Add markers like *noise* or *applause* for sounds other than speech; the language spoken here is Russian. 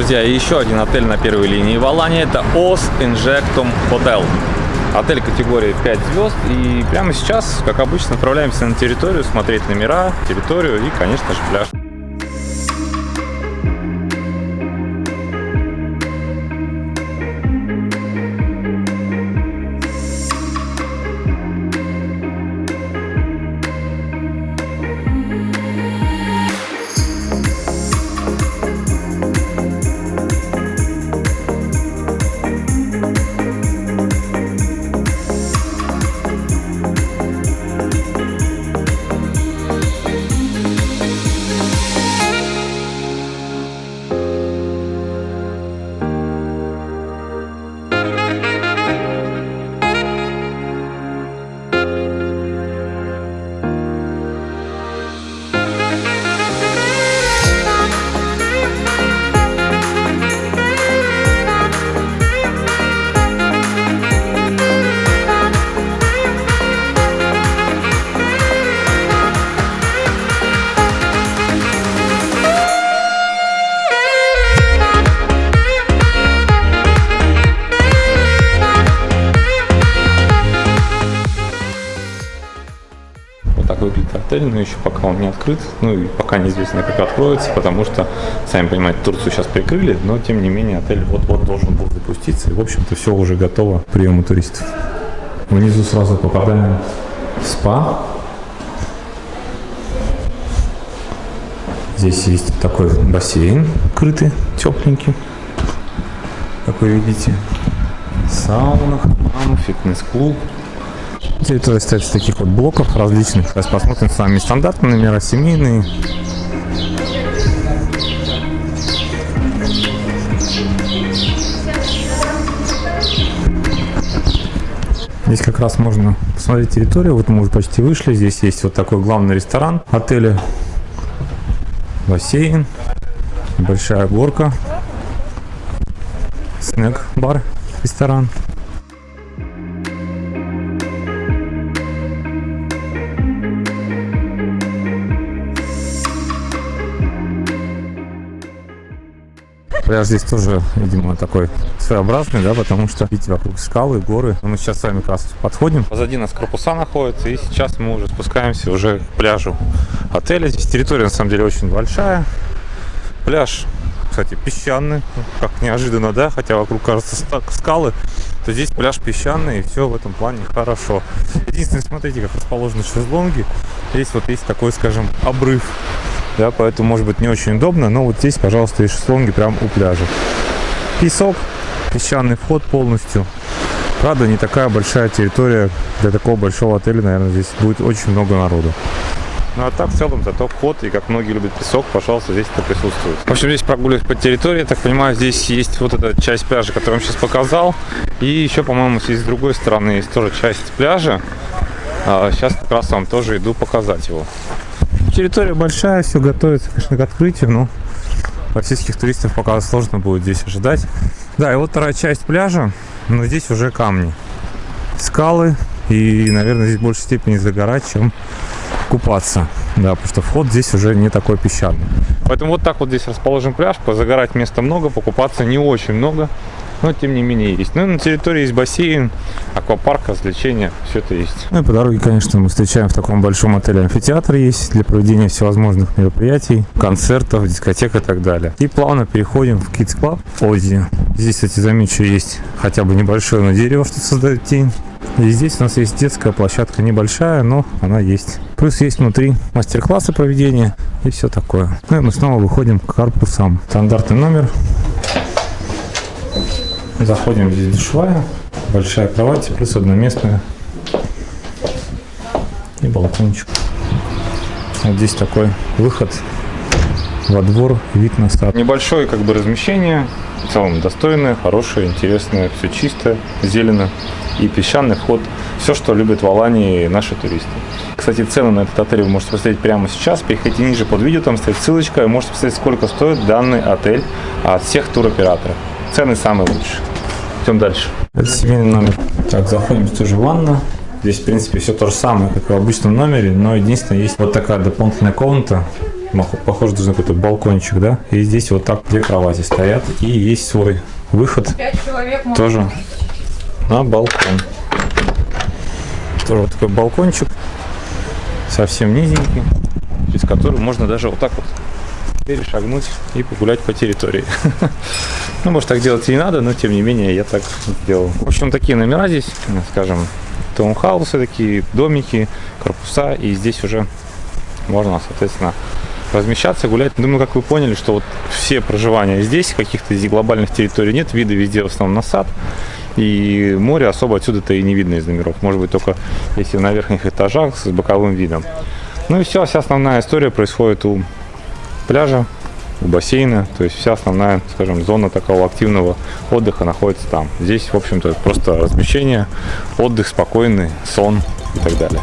Друзья, еще один отель на первой линии в Алане. Это Os Injectum Hotel. Отель категории 5 звезд. И прямо сейчас, как обычно, отправляемся на территорию, смотреть номера, территорию и, конечно же, пляж. Еще пока он не открыт, ну и пока неизвестно, как откроется, потому что, сами понимаете, Турцию сейчас прикрыли, но тем не менее отель вот-вот должен был запуститься, и в общем-то все уже готово к приему туристов. Внизу сразу попадаем в спа. Здесь есть такой бассейн крытый, тепленький, как вы видите. Сауна, хамам, фитнес-клуб. Территория состоит из таких вот блоков различных. Сейчас посмотрим с вами стандартные номера, семейные. Здесь как раз можно посмотреть территорию. Вот мы уже почти вышли. Здесь есть вот такой главный ресторан отеля. Бассейн. Большая горка. Снэк-бар, ресторан. Пляж здесь тоже, видимо, такой своеобразный, да, потому что, видите, вокруг скалы, горы. Мы сейчас с вами как раз подходим. Позади нас корпуса находятся, и сейчас мы уже спускаемся уже к пляжу отеля. Здесь территория, на самом деле, очень большая. Пляж, кстати, песчаный, как неожиданно, да, хотя вокруг, кажется, скалы, то здесь пляж песчаный, и все в этом плане хорошо. Единственное, смотрите, как расположены шезлонги. Здесь вот есть такой, скажем, обрыв да, поэтому может быть не очень удобно, но вот здесь, пожалуйста, есть шезлонги прямо у пляжа. Песок, песчаный вход полностью. Правда, не такая большая территория для такого большого отеля, наверное, здесь будет очень много народу. Ну а так в целом зато вход, и как многие любят песок, пожалуйста, здесь это присутствует. В общем, здесь прогуливаюсь по территории, я так понимаю, здесь есть вот эта часть пляжа, которую я вам сейчас показал. И еще, по-моему, здесь с другой стороны есть тоже часть пляжа. А сейчас как раз вам тоже иду показать его. Территория большая, все готовится, конечно, к открытию, но российских туристов пока сложно будет здесь ожидать. Да, и вот вторая часть пляжа, но здесь уже камни. Скалы, и, наверное, здесь в большей степени загорать, чем купаться. Да, потому что вход здесь уже не такой песчаный. Поэтому вот так вот здесь расположен пляж. Позагорать места много, покупаться не очень много но тем не менее есть. Ну, на территории есть бассейн, аквапарк, развлечения, все это есть. Ну и по дороге, конечно, мы встречаем в таком большом отеле амфитеатр есть для проведения всевозможных мероприятий, концертов, дискотек и так далее. И плавно переходим в Kids Club Ози. Здесь, кстати, замечу, есть хотя бы небольшое на дерево, что создает тень. И здесь у нас есть детская площадка небольшая, но она есть. Плюс есть внутри мастер-классы проведения и все такое. Ну и мы снова выходим к корпусам. Стандартный номер Заходим, здесь душевая, большая кровать, плюс одноместная и балкончик. Вот здесь такой выход во двор, вид на сад. Небольшое как бы размещение, в целом достойное, хорошее, интересное, все чисто, зелено и песчаный вход. Все, что любят в Алании наши туристы. Кстати, цены на этот отель вы можете посмотреть прямо сейчас. Переходите ниже под видео, там стоит ссылочка. Вы можете посмотреть, сколько стоит данный отель от всех туроператоров. Цены самые лучшие. Идем дальше. Это семейный номер. Так, заходим, здесь тоже ванна. Здесь, в принципе, все то же самое, как и в обычном номере, но единственное, есть вот такая дополнительная комната Похоже, должен какой-то балкончик, да? И здесь вот так две кровати стоят. И есть свой выход Пять человек можно тоже. На балкон. Тоже вот такой балкончик. Совсем низенький. Через который можно даже вот так вот перешагнуть и погулять по территории. *laughs* Ну, может, так делать и не надо, но тем не менее я так сделал. В общем, такие номера здесь, скажем, таунхаусы такие, домики, корпуса, и здесь уже можно, соответственно, размещаться, гулять. Думаю, как вы поняли, что вот все проживания здесь, каких-то глобальных территорий нет, виды везде в основном на сад, и море особо отсюда-то и не видно из номеров. Может быть, только если на верхних этажах с боковым видом. Ну и все, вся основная история происходит у пляжа, у бассейна, то есть вся основная, скажем, зона такого активного отдыха находится там. Здесь, в общем-то, просто размещение, отдых спокойный, сон и так далее.